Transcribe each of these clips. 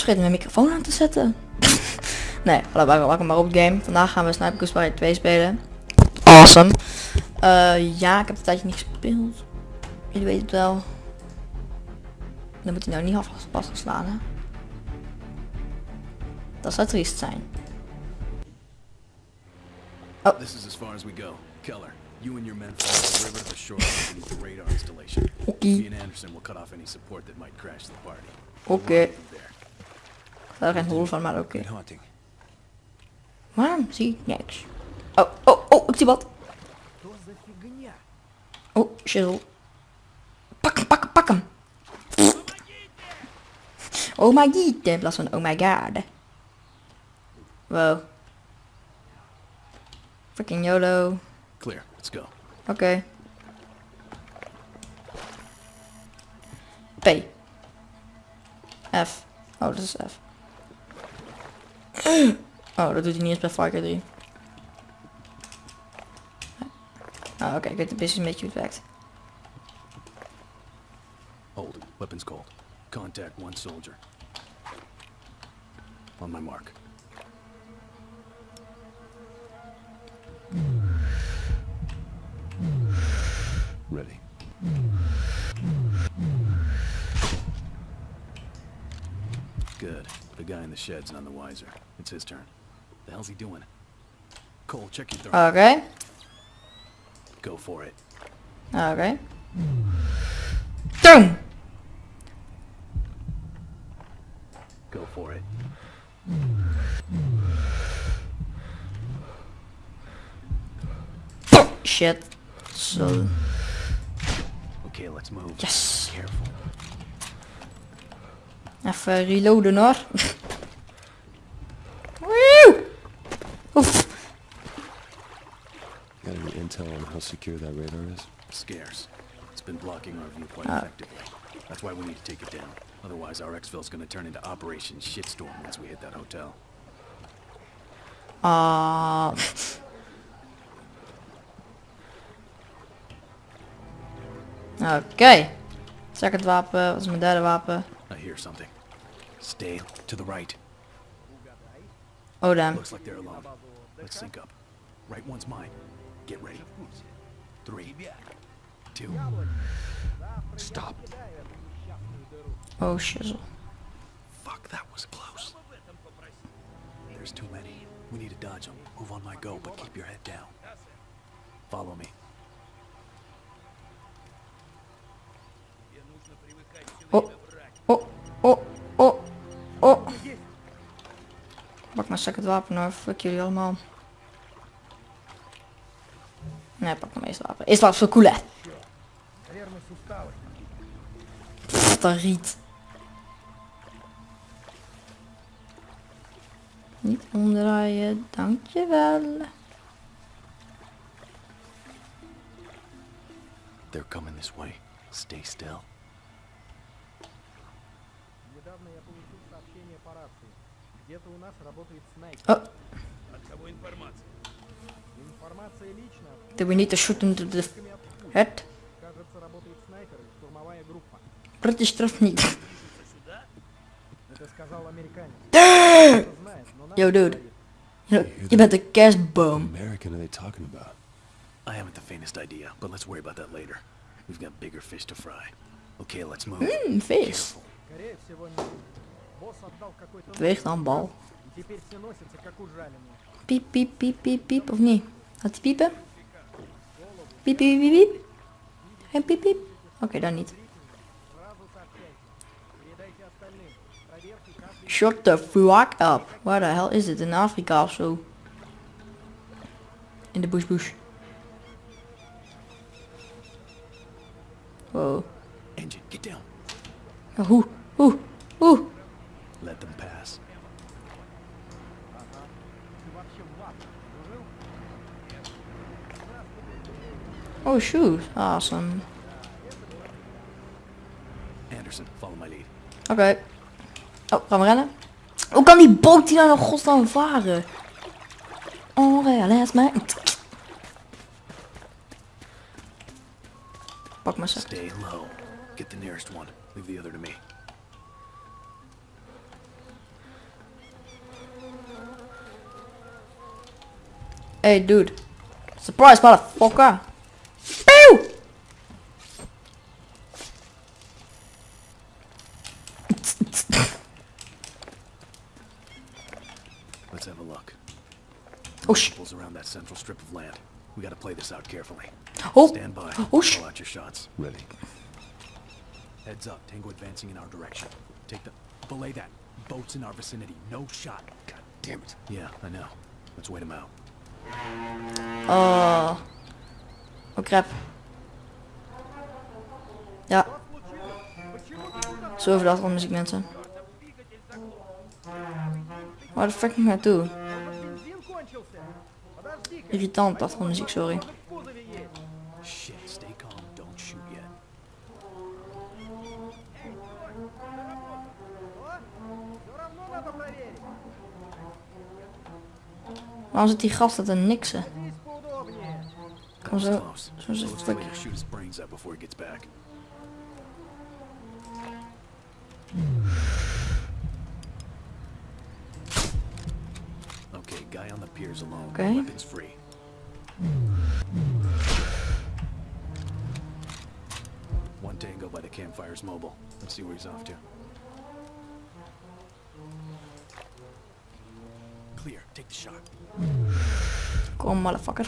was vergeten mijn microfoon aan te zetten. nee, hallo, welkom maar op de game. Vandaag gaan we Sniper Ghost Warrior 2 spelen. Awesome. Eh, ja, ik heb het tijdje niet gespeeld. Jullie weten het wel. Dan moet hij nou niet vastgeslaan, hè? Dat zou triest zijn. Oh. This is as far as we go. Keller, you and your men follow the river to the shore beneath the radar installation. Oké. Me and Anderson will cut off any support that might crash the party. Oké. Daar geen hol van, maar oké. Hunting. Waarom zie ik niks? Oh, oh, oh, ik zie wat. Oh, shizzle. Pak hem, pak hem, pak hem. Oh my god, in plaats van oh my god. Wow. Fucking YOLO. Clear. Let's go. Oké. P. F. Oh, dat is F. Oh, dat doet hij niet eens bij Far Cry 3. Oh, oké, ik weet een beetje hoe het werkt. Hold. Weapons cold. Contact one soldier. On my mark. Ready. Good. The guy in the shed's none the wiser. It's his turn. The hell's he doing? Cole, check your throat. Okay. Go for it. Oké. Boom! Go for it. Shit. So. Okay, let's move. Yes. Careful. Even reloaden hoor. Woe! Oef. Got any intel on how secure that radar is? Scarce. It's been blocking our view quite Ah. effectively. That's why we need to take it down. Otherwise, our exfil's gonna turn into Operation Shitstorm once we hit that hotel. Ah. Oké. Second wapen, wat is mijn derde wapen? Hear something. Stay to the right. Oh damn. Looks like they're alone. Let's sync up. Right one's mine. Get ready. Three. Two. Stop. Oh shizzle. Fuck, that was close. There's too many. We need to dodge them. Move on my go, but keep your head down. Follow me. Pak mijn second wapen hoor, fuck jullie allemaal. Nee, pak mijn eerste wapen. Eerste wapen is veel cooler. Pff, Wat een riet. Niet omdraaien, dankjewel. They're coming this way. Stay still. Недавно я получил сообщение по рации. Где-то у нас работает снайпер. Oh, От кого информация? Информация лично. do we need to shoot into the head? Кажется, работает снайпер и штурмовая группа. British terug niet. Это сказал американец. Кто знает, но нам Yo dude. говорит. Je, je bent een kerstboom. American are they talking about? I haven't the faintest idea, but let's worry about that later. We've got bigger fish to fry. Okay, let's move. Mmm, vis. Careful. Weeg dan, bal. Piep, piep, piep, piep, piep, of niet? Gaat hij piepen? Piep, piep, piep, piep. Geen piep, piep. Oké, dan niet. Shut the fuck up. Waar de hel is it In Afrika of zo? In de bush bush. Wow. Hoe, hoe. Oh shoot, awesome. Anderson, follow my lead. Oké. Okay. Oh, gaan we rennen? Hoe kan die boot die nou godsnaam varen? Oh, laat mij. Pak maar ze. Stay low. Get the nearest one. Leave the other to me. Hey dude. Surprise motherfucker. Central strip of land. We gotta play this out carefully. Oh! Stand by. Oh, sh- Call out your shots. Ready. Heads up. Tango advancing in our direction. Take the... Belay that. Boats in our vicinity. No shot. God damn it. Yeah, I know. Let's wait him out. Oh. Oh crap. Ja. Zo over de achtergrondmuziek mensen. Waar de fuck moet ik naartoe? Irritant, muziek, sorry. Waarom zit die gast dat een niksen? Kom zo, zo zit het Oké. Okay. One tango by the campfire's mobile. Let's see where he's off to. Clear. Take the shot. Kom, motherfucker.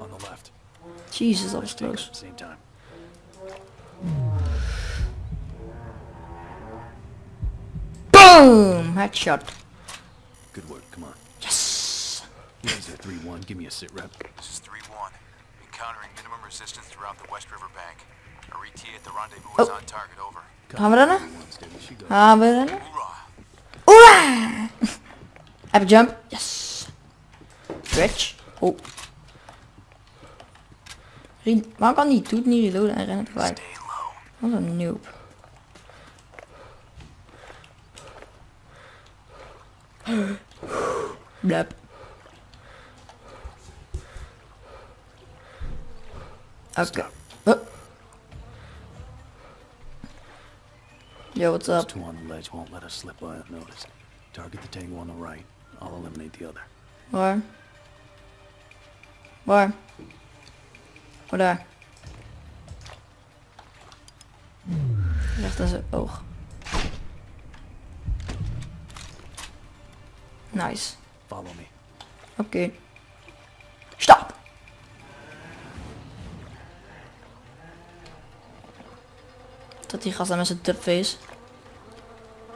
On the left. Jesus, dat was close. the same time. Boom! Headshot. Good work. Come on. Yes! Laser 3-1. Give me a sit rep. This is 3-1. Encountering minimum resistance throughout the West River Bank. Our ET at the rendezvous is Oh. on target, over. Gaan we rennen? One steady she goes. Gaan we rennen? Hoorah! Hoera! Heb ik jump? Yes! Twitch. Oh. Re Waarom kan die doet niet reloaden en rennen tegelijk? Stay low. Wat een noob. Blep. Stop. Oh. Yo, what's Those up? two on the ledge won't let us slip by unnoticed. Target the tango on the right. I'll eliminate the other. Waar? Waar? What daar. Recht aan zijn oog. Nice. Follow me. Oké. Stop! Dat die gast daar met zijn tupface.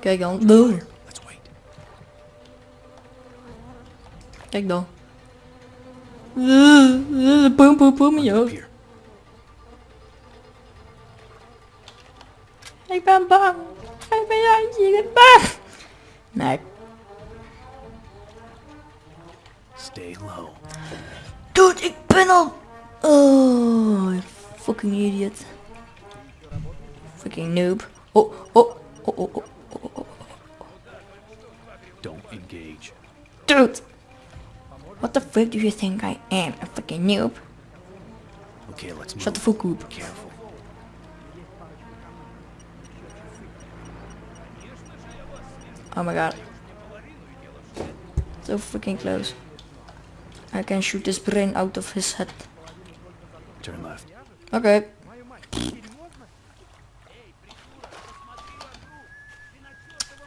Kijk dan. Boom. Let's wait. Kijk dan. Boom, boom, boom je. Here. Ik ben bang. Ik ben Jantje, ik ben bang. Nee. Stay low. Dude, ik ben al... Oh, fucking idiot. Fucking noob. Oh oh, oh, oh, oh, oh, oh, oh, oh. Don't engage. Dude. What the fuck do you think I am? A fucking noob? Okay, let's move. Shut the fuck up. Careful. Oh my god. So freaking close. I can shoot his brain out of his head. Turn left. Okay.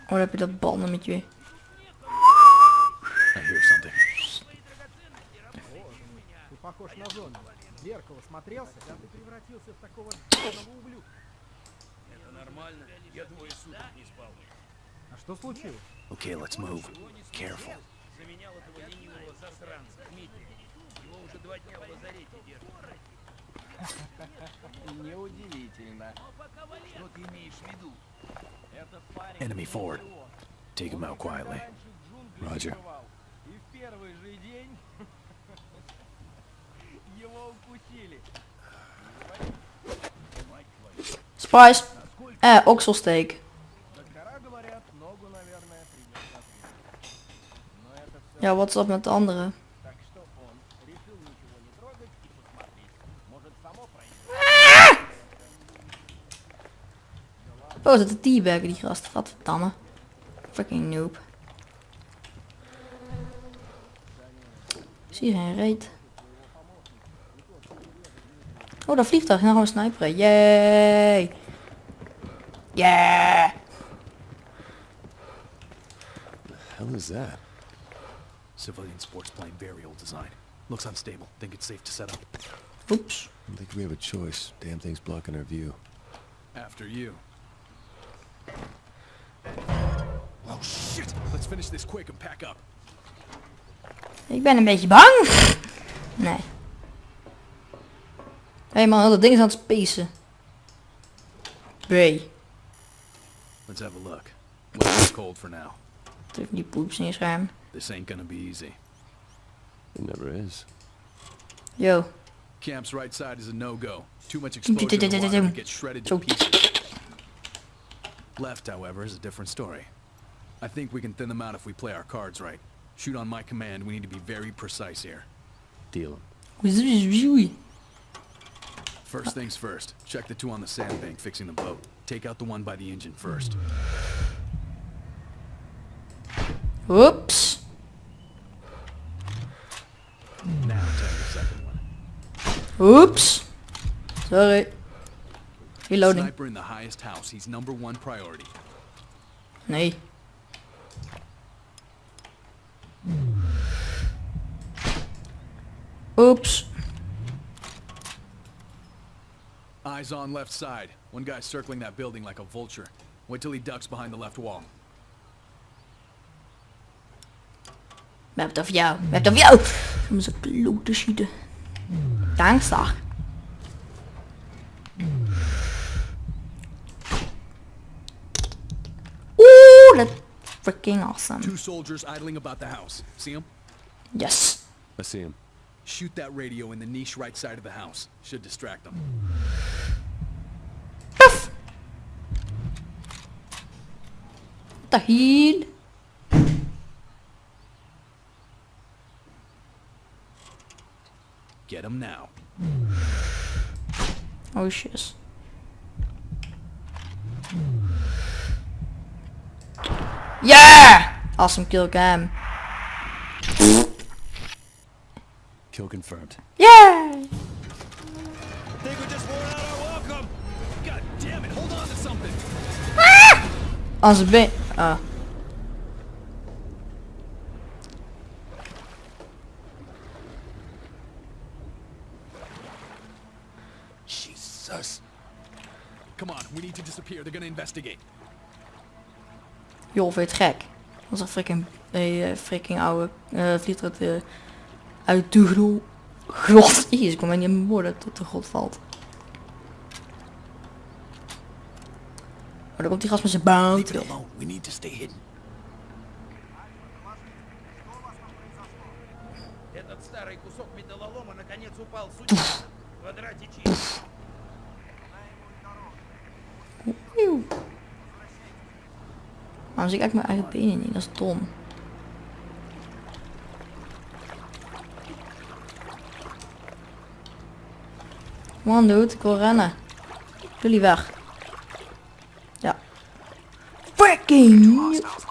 Oh, heb je dat balnummertje weer. I hear something. Okay, let's move. Careful В зеркало смотрелся, да ты превратился в такого ***ного ублюдка. Это нормально. Я двое суток не спал. А что случилось? Okay, let's move. Careful. Неудивительно. Что ты имеешь в виду? Enemy forward. Take him out quietly. Roger. И в первый же день его укусили. Spice. Eh, okselsteak. Ja, wat is dat met de anderen? Ah! Oh, is een teabagger die gast. Wat. Fucking noob. Zie geen reet. Oh, dat vliegtuig. En dan gaan we sniperen. Yay! Yeah! What the hell is that? Civilian sports plane, very old design. Looks unstable. Think it's safe to set up. Oeps. I don't think we have a choice. Damn thing's blocking our view. After you. Oh shit! Let's finish this quick and pack up. Ik ben een beetje bang. Nee. Hé hey man, dat ding is aan het spacen. Bray. Let's have a look. Let's cold for now. Druk die poeps in je scherm. This ain't gonna be easy. It never is. Yo. Camp's right side is a no-go. Too much exposure to the water to get shredded to pieces. Left, however, is a different story. I think we can thin them out if we play our cards right. Shoot on my command, we need to be very precise here. Deal Oei. First things first, check the two on the sandbank fixing the boat. Take out the one by the engine first. Oeps. Now check the second one. Oeps. Sorry. Reloading. Sniper in the highest house, he's number one priority. Nee. Oeps. Eyes on left side. One guy circling that building like a vulture. Wait till he ducks behind the left wall. Hebben het jou. Hebben het jou. Om ze kloot te schieten. Dankzag. Oeh, dat freaking awesome. Two soldiers idling about the house. See him? Yes. I see him. Shoot that radio in the niche right side of the house. Should distract them. Paf. Tahil. Get him now. Oh shit. Yeah! Awesome kill cam. Kill confirmed. Yeah! I Think we just wore out to disappear. They're gonna investigate. Joh, vind je het gek? Dat is een freaking, eh, freaking oude eh vliegtuig uh, uit de gro grot. Jezus, ik kom maar niet in mijn woorden tot de grot valt. Oh, daar komt die gast met zijn boot. alone. We need to stay hidden. Этот старый кусок металлолома наконец упал с утеса. В квадрате чисто. Waarom zie ik eigenlijk mijn eigen benen niet? Dat is dom. Man, dude, ik wil rennen. Jullie weg. Ja. Freaking! Hostiles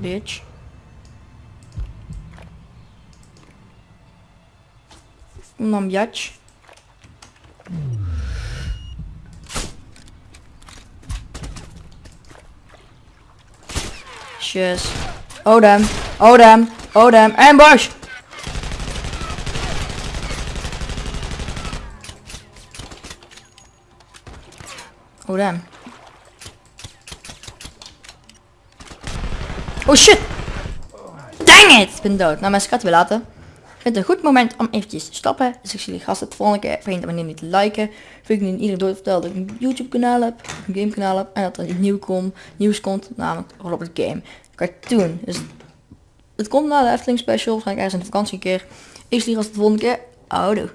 bitch. Kom dan, bitch. Oh damn. Oh damn. Oh damn. Ambush! Oh damn. Oh shit! Dang it! Ik ben dood. Nou, mensen, ik ga het weer laten. Ik vind het een goed moment om eventjes te stoppen. Dus ik zie jullie gasten de volgende keer. Vergeet abonneer niet te liken. Vind ik nu iedereen door te vertellen dat ik een YouTube kanaal heb. Een game kanaal heb. En dat er nieuw komt, nieuws komt. Namelijk Robert Game. Cartoon. Dus het komt na de Efteling special. Waarschijnlijk ergens in de vakantie een keer. Ik zie jullie gasten de volgende keer. Houdoe.